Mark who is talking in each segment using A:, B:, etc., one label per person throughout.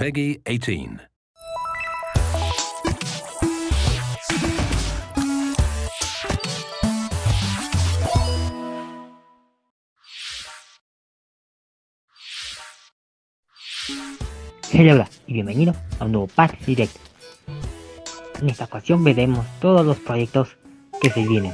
A: Peggy 18.
B: Hola y bienvenido a un nuevo Patch Direct. En esta ocasión veremos todos los proyectos que se vienen.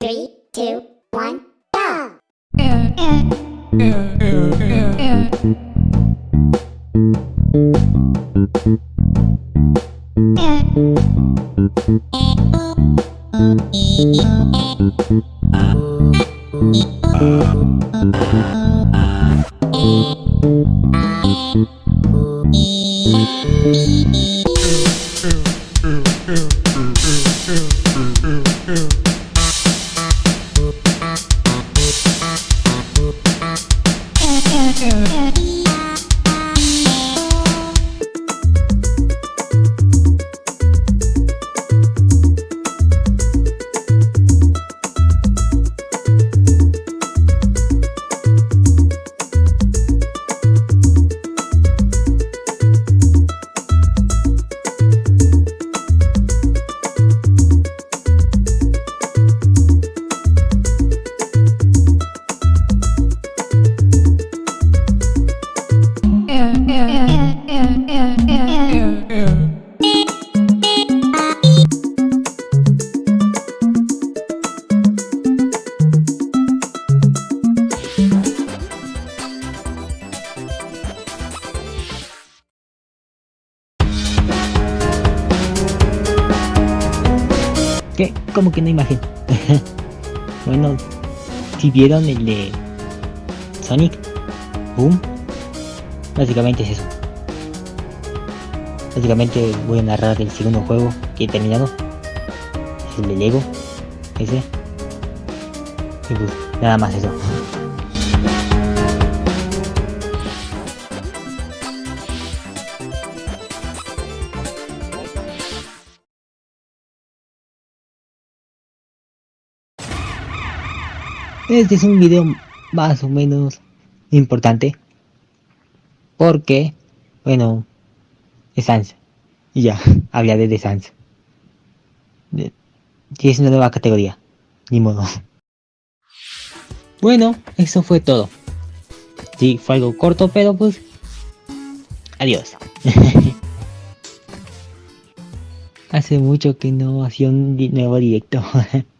C: Three, two, one, go!
B: ¿Qué? ¿Cómo que no imagen? bueno, si vieron el de Sonic Boom, básicamente es eso. Básicamente voy a narrar el segundo juego que he terminado. Es el de Lego. Ese. Y pues, nada más eso. Este es un video más o menos importante. Porque, bueno, es Sans. Y ya, hablaré de Sans. Y es una nueva categoría. Ni modo. Bueno, eso fue todo. Sí, fue algo corto, pero pues... Adiós. Hace mucho que no hacía un nuevo directo.